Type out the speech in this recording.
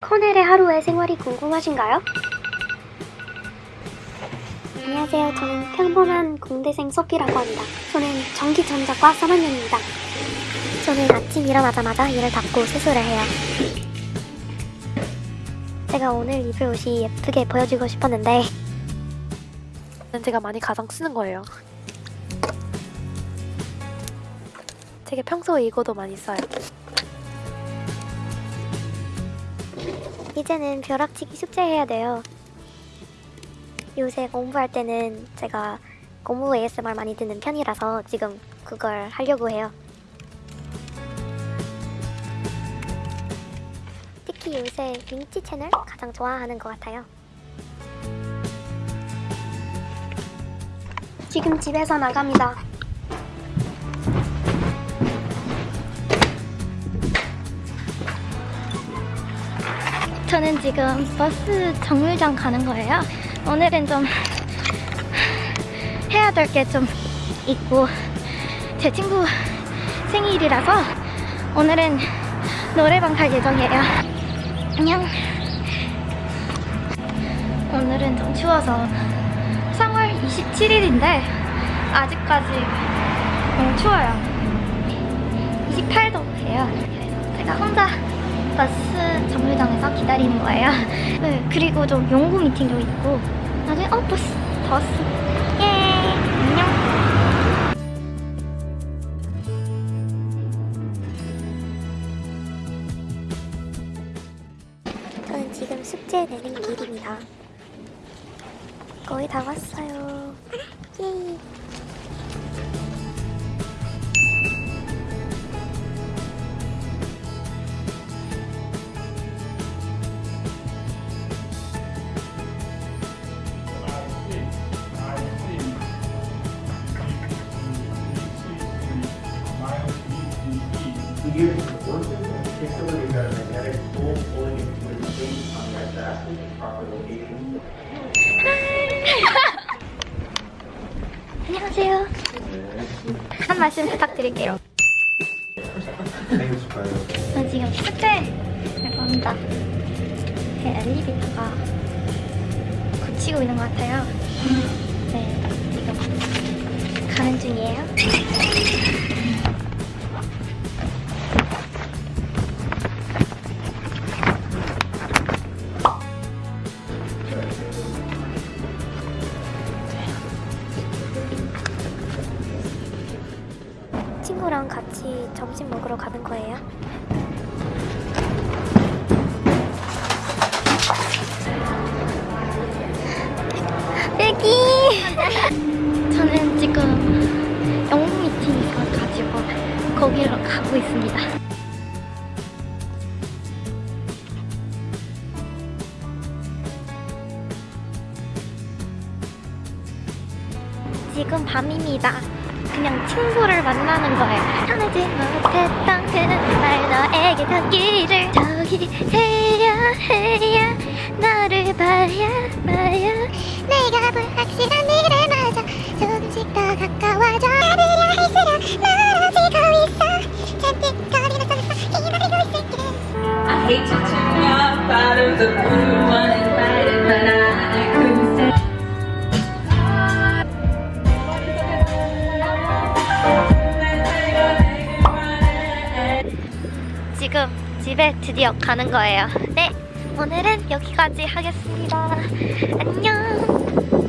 커넬의 하루의 생활이 궁금하신가요? 안녕하세요. 저는 평범한 공대생 소피라고 합니다. 저는 전기전자과 3학년입니다. 저는 아침 일어나자마자 이를 닫고 수술을 해요. 제가 오늘 입을 옷이 예쁘게 보여주고 싶었는데 제가 많이 가장 쓰는 거예요. 되게 평소에 이거도 많이 써요. 이제는 벼락치기 숙제해야 돼요. 요새 공부할 때는 제가 공부 ASMR 많이 듣는 편이라서 지금 그걸 하려고 해요. 특히 요새 민치 채널 가장 좋아하는 것 같아요. 지금 집에서 나갑니다. 저는 지금 버스 정류장 가는 거예요. 오늘은 좀 해야 될 게 좀 있고 제 친구 생일이라서 오늘은 노래방 갈 예정이에요. 안녕. 오늘은 좀 추워서 3월 27일인데 아직까지 너무 추워요. 28도예요. 그래서 제가 혼자 버스 정류장에서 기다리는 거예요. 네, 그리고 좀 연구 미팅도 있고 나중에 어 버스 다 왔어. 예 안녕. 저는 지금 숙제 내는 길입니다. 거의 다 왔어요. 예. A magnetic tool pulling into the space on the x-axis, proper location. 안녕하세요. 한 말씀 부탁드릴게요. 저 지금 숙제를 갑니다. 제 엘리베이터가 고치고 있는 것 같아요. 네, 지금 가는 중이에요. 같이 점심 먹으러 가는 거예요. 애기! 저는 지금 영국 미팅이 있어가지고 거기로 가고 있습니다. 지금 밤입니다. 그냥 친구를 만나는 거예요. 하지 못했던 그날 너에게 닿기를 저기 해야 해야. 너를 봐야 봐야. 내가 불확실한 미래마저 조금씩 더 가까워져. 받으려 할수록 멀어지고 있어. 잔뜩 거리는 속에서 기다리고 있을게. I hate to turn off out of the blue uninvited, 지금 집에 드디어 가는 거예요. 네, 오늘은 여기까지 하겠습니다. 안녕.